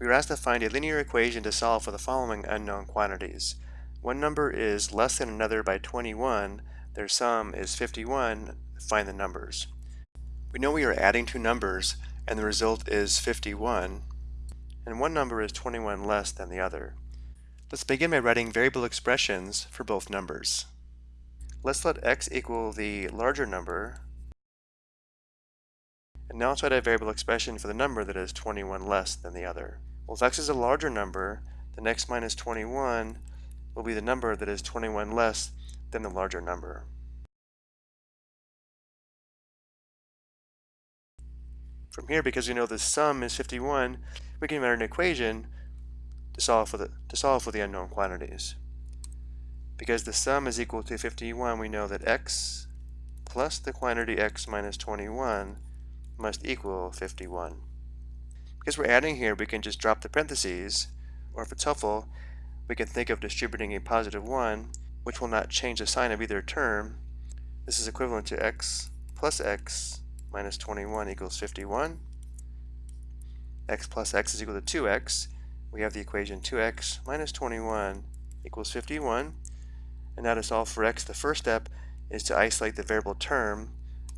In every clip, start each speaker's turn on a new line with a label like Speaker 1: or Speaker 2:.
Speaker 1: We were asked to find a linear equation to solve for the following unknown quantities. One number is less than another by 21, their sum is 51, find the numbers. We know we are adding two numbers and the result is 51, and one number is 21 less than the other. Let's begin by writing variable expressions for both numbers. Let's let x equal the larger number and now let's write a variable expression for the number that is 21 less than the other. Well, if x is a larger number, then x minus 21 will be the number that is 21 less than the larger number. From here, because we know the sum is 51, we can write an equation to solve for the, to solve for the unknown quantities. Because the sum is equal to 51, we know that x plus the quantity x minus 21 must equal 51. Because we're adding here, we can just drop the parentheses, or if it's helpful, we can think of distributing a positive 1, which will not change the sign of either term. This is equivalent to x plus x minus 21 equals 51. x plus x is equal to 2x. We have the equation 2x minus 21 equals 51. And now to solve for x, the first step is to isolate the variable term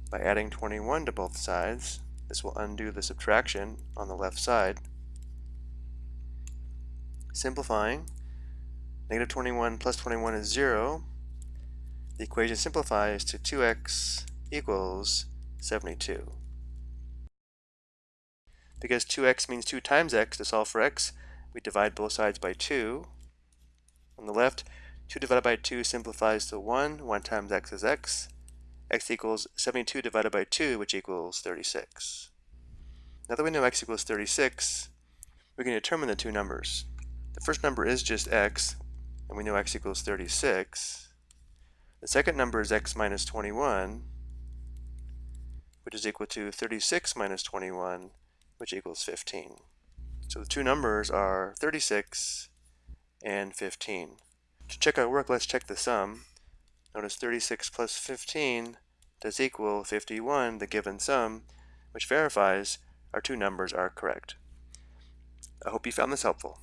Speaker 1: by adding 21 to both sides. This will undo the subtraction on the left side. Simplifying, negative 21 plus 21 is 0. The equation simplifies to 2x equals 72. Because 2x means 2 times x, to solve for x, we divide both sides by 2. On the left, 2 divided by 2 simplifies to 1. 1 times x is x x equals 72 divided by 2, which equals 36. Now that we know x equals 36, we can determine the two numbers. The first number is just x, and we know x equals 36. The second number is x minus 21, which is equal to 36 minus 21, which equals 15. So the two numbers are 36 and 15. To check our work, let's check the sum. Notice 36 plus 15 does equal 51, the given sum, which verifies our two numbers are correct. I hope you found this helpful.